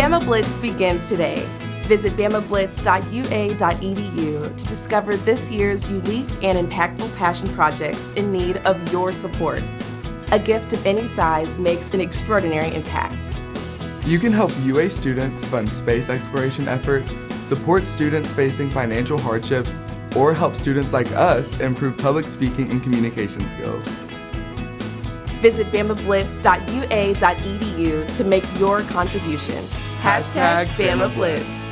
Bama Blitz begins today. Visit bamablitz.ua.edu to discover this year's unique and impactful passion projects in need of your support. A gift of any size makes an extraordinary impact. You can help UA students fund space exploration efforts, support students facing financial hardships, or help students like us improve public speaking and communication skills. Visit bamablitz.ua.edu to make your contribution. Hashtag, Bama Blitz.